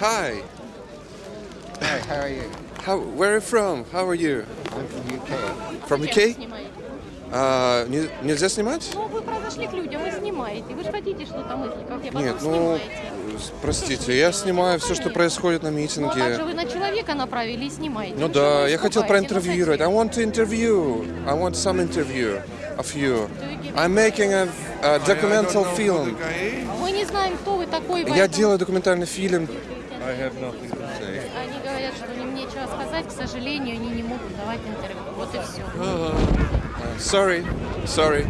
Hi. Hi, how are you? How, where are you from? How are you? I'm from UK. From UK? А, не- нельзя снимать? Ну, вы подошли к людям, вы снимаете. Вы же хотите что-то мысли, как я потом Нет, ну, снимаете. простите, я снимаю все, что происходит на Ну, а также митинге. вы на человека направили и снимаете. Ну Вы да, я хотел проинтервьюировать. I ну, want to interview. I want some interview of you. I'm making a, a documental film. Знаем, кто вы такой. Я поэтому делаю документальный фильм. Они говорят, что им нечего сказать. К сожалению, они не могут давать интервью. Вот и все. Sorry, sorry.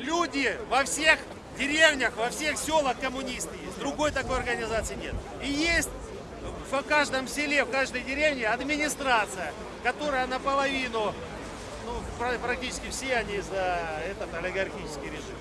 Люди во всех деревнях, во всех селах коммунисты есть. Другой такой организации нет. И есть в каждом селе, в каждой деревне администрация, которая наполовину, ну, пра- практически все они за этот олигархический режим.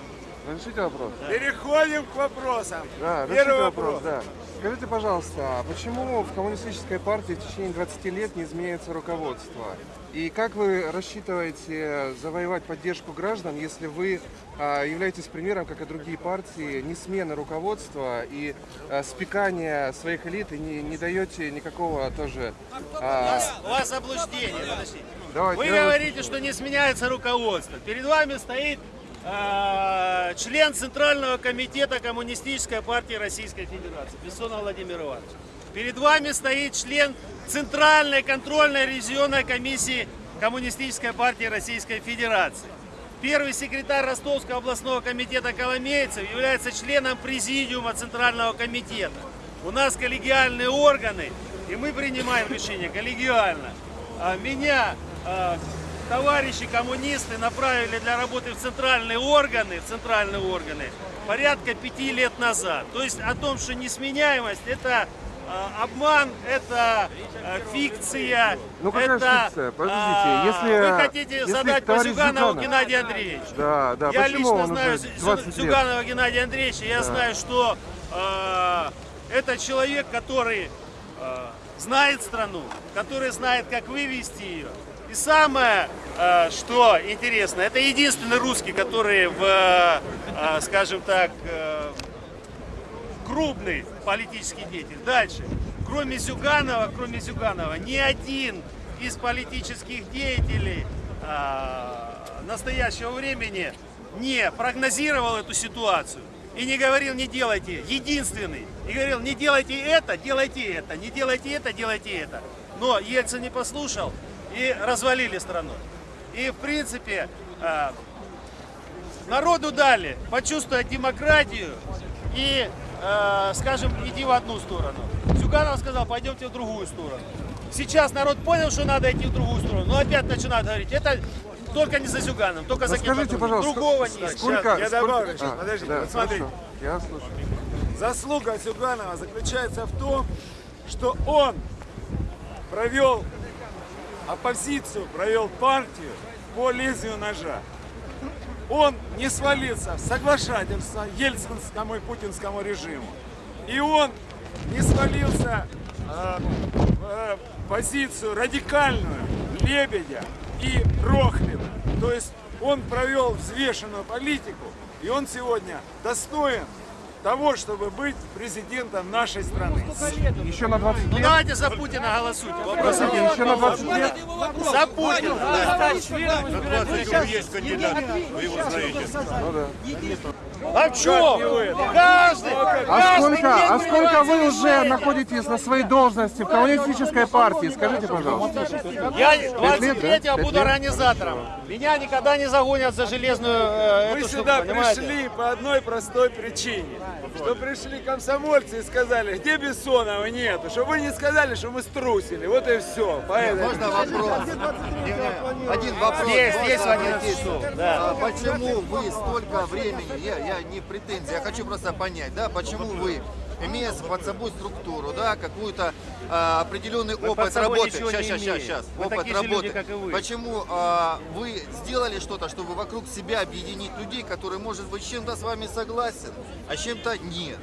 Разрешите вопрос? Переходим к вопросам. Да, Первый разрешите вопрос. да. Скажите, пожалуйста, а почему в коммунистической партии в течение 20 лет не изменяется руководство? И как вы рассчитываете завоевать поддержку граждан, если вы а, являетесь примером, как и другие партии, не смены руководства и а, спекания своих элит и не, не даете никакого тоже... У а, вас, у вас заблуждение, подождите. давайте, Вы вас- говорите, что не сменяется руководство. Перед вами стоит член Центрального комитета Коммунистической партии Российской Федерации Бессонов Владимир Иванович. Перед вами стоит член Центральной контрольной ревизионной комиссии Коммунистической партии Российской Федерации. Первый секретарь Ростовского областного комитета Коломейцев является членом президиума Центрального комитета. У нас коллегиальные органы, и мы принимаем решения коллегиально. А Меня а, товарищи коммунисты направили для работы в центральные органы, в центральные органы порядка пяти лет назад. То есть о том, что несменяемость это а, обман, это а, фикция, Ну, какая это фикция? Подождите, а, если- вы хотите если задать по Зюганову Зюганов- Геннадию Андреевичу. Да, да, Я почему лично знаю уже Зю- 20 лет? Зюганова Геннадия Андреевича. Я знаю, что э, это человек, который знает страну, который знает, как вывести ее. И самое, э, что интересно, это единственный русский, который в, э, скажем так, э, крупный политический деятель. Дальше. Кроме Зюганова, кроме Зюганова, ни один из политических деятелей настоящего времени не прогнозировал эту ситуацию и не говорил, не делайте. Единственный. И говорил, не делайте это, делайте это, не делайте это, делайте это. Но Ельцин не послушал и развалили страну. И в принципе а, народу дали почувствовать демократию и, э, скажем, иди в одну сторону. Зюганов сказал, пойдемте в другую сторону. Сейчас народ понял, что надо идти в другую сторону, но опять начинают говорить, это только не за Зюганом, только за кем Расскажите, пожалуйста, Другого нет. сколько... я сколько- добавлю сейчас, А, подождите, да, вот Я слушаю. Заслуга Зюганова заключается в том, что он провел оппозицию, провел партию по лезвию ножа. Он не свалился в соглашательство ельцинскому и путинскому режиму. И он не свалился э, в э, позицию радикальную Лебедя и Рохлина. То есть он провел взвешенную политику, и он сегодня достоин того, чтобы быть президентом нашей страны. Еще на 20 Ну лет... давайте за Путина голосуйте. Вопрос Простите, еще на 20 лет... за Путина. Ну да. А что? Каждый, А сколько, а сколько вы уже находитесь на своей должности в коммунистической партии? Скажите, пожалуйста. Я лет, да? 23-го буду организатором. Меня никогда не загонят за железную э, эту штуку, сюда понимаете? пришли по одной простой причине. Что пришли комсомольцы и сказали, где Бессонова нету. Чтобы вы не сказали, что мы струсили. Вот и все. Поэтому... Можно вопрос? Один вопрос. Есть, есть в 11 обратиться? часов, да. А Почему вы столько времени, я, я не претензия, я хочу просто понять, да, почему вы, имея под собой структуру, да, какую-то а, определенный под опыт работы, сейчас, сейчас, сейчас, Вы опыт такие же люди, работы, как и вы. почему а, вы сделали что-то, чтобы вокруг себя объединить людей, которые, может быть, с чем-то с вами согласен, а чем-то нет.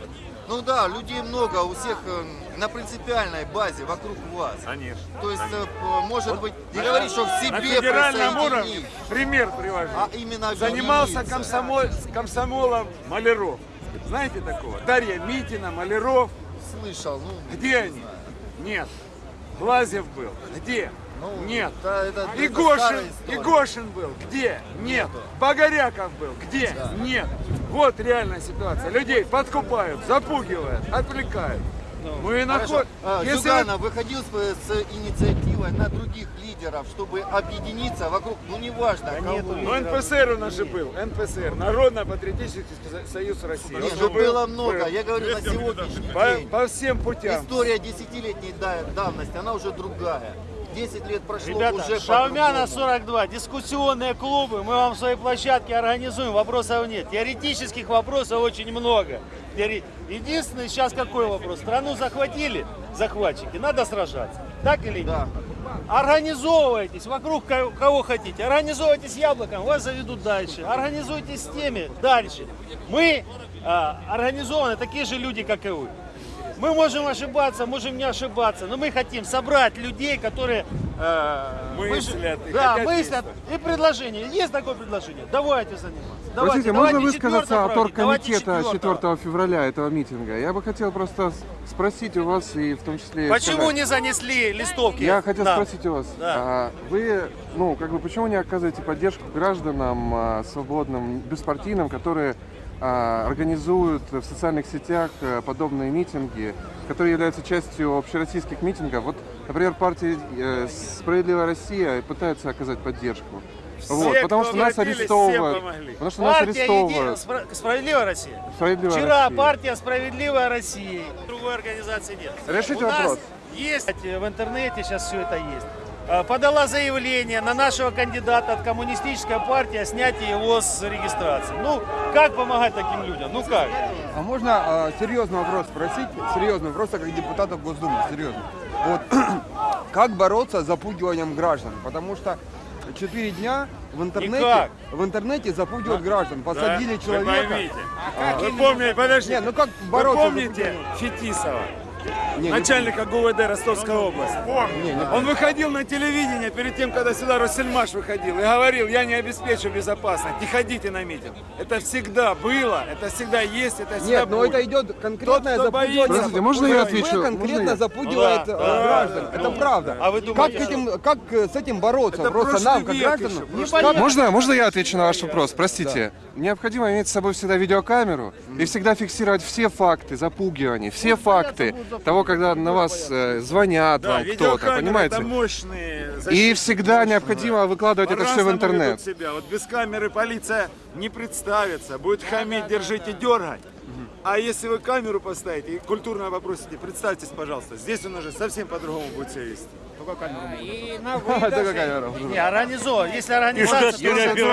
Ну да, людей много, у всех э, на принципиальной базе вокруг вас. Конечно. То есть, э, п- может быть, не говорить, что в На себе федеральном уровне, пример привожу. а именно Занимался комсомол, комсомолом Маляров. Знаете такого? Дарья Митина, Маляров. Слышал, ну... Где они? Нет. Глазьев был. Где? Ну, Нет. это- это- это Игошин. Игошин был. Где? Нет. Богоряков был. Где? Нет. Вот реальная ситуация. Людей подкупают, запугивают, отвлекают. Мы Хорошо. находим. А, Если Зюганов выходил с, с инициативой на других лидеров, чтобы объединиться вокруг, ну неважно, кого. Ну, НПСР у нас же был. НПСР. Народно-патриотический со- союз России. Нет, ну было много. был. Я говорю на сегодняшний По, день. по всем путям. История десятилетней да- давности, она уже другая. 10 лет прошло Ребята, уже Шаумяна по-другому. 42, дискуссионные клубы, мы вам свои площадки организуем, вопросов нет. Теоретических вопросов очень много. Единственный сейчас какой вопрос? Страну захватили захватчики, надо сражаться. Так или нет? Да. Организовывайтесь вокруг ко- кого хотите. Организовывайтесь яблоком, вас заведут дальше. Организуйтесь с теми дальше. Мы а, организованы такие же люди, как и вы. Мы можем ошибаться, можем не ошибаться, но мы хотим собрать людей, которые э, Мыслят и да, мыслят и предложение. Есть такое предложение? Давайте заниматься. Простите, Давайте, можно давайте высказаться от давайте оргкомитета четвертого. 4 февраля этого митинга? Я бы хотел просто спросить у вас и в том числе... Почему сказать- не занесли листовки? Я хотел нам? спросить у вас, Да. а вы, ну, как бы, почему не оказываете поддержку гражданам а, свободным, беспартийным, которые организуют в социальных сетях а, подобные митинги, которые являются частью общероссийских митингов? Вот, например, партия э, «Справедливая Россия» пытается оказать поддержку. вот, потому что нас арестовывают. Потому что нас Партия арестовывают. Еди- Спра- Справедливая Россия. Справедливая Вчера Россия. партия Справедливая Россия. Другой организации нет. Решите У нас вопрос. есть э, в интернете сейчас все это есть. Э, Подала заявление на нашего кандидата от коммунистической партии о снятии его с регистрации. Ну, как помогать таким людям? Ну как? А можно э, серьезный вопрос спросить? Серьезный вопрос, а как депутатов Госдумы, серьезно. Вот как бороться с запугиванием граждан? Потому что четыре дня в интернете, Никак. в интернете запугивают граждан. Посадили Да, человека. Вы поймите. Вы помните, подождите. Не, ну как Вы бороться с помните Фетисова? Не, не начальника ГУВД Ростовской области. Не, не Он выходил на телевидение перед тем, когда сюда Россельмаш выходил, и говорил, я не обеспечу безопасность, не ходите на митинг. Это всегда было, это всегда есть, это всегда Нет, но будет. это идет конкретное Тот, запугивание. Подождите, можно я отвечу? конкретно Можно запугивает Ну да, э, да, граждан. да, это да. правда. А вы как, думаете, к этим, как э, с этим бороться? Это Просто нам, как гражданам. как- Можно, можно я отвечу на ваш вопрос? Простите. Необходимо иметь с собой всегда видеокамеру и всегда фиксировать все факты запугиваний, все факты того, когда на вас э, звонят Да, вам кто-то, понимаете? мощные И всегда необходимо выкладывать это все в интернет. себя. Вот без камеры полиция не представится, будет хамить, держите, дергать. А если вы камеру поставите и культурно попросите, представьтесь, пожалуйста, здесь он уже совсем по-другому будет себя вести. Только камера. Не, организован. Если организация,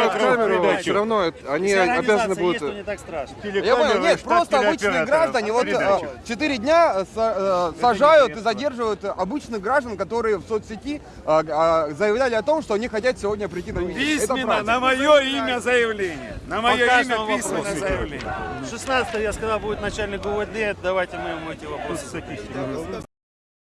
камеру, все равно они обязаны будут... есть, то не так страшно. Я понял, нет, просто обычные граждане вот э, четыре дня э, э, сажают и задерживают обычных граждан, которые в соцсети э, э, заявляли о том, что они хотят сегодня прийти на митинг. Письменно, на мое имя заявление. На мое имя письменно заявление. 16 я сказал, будет начальник ГУВД, давайте мы ему эти вопросы.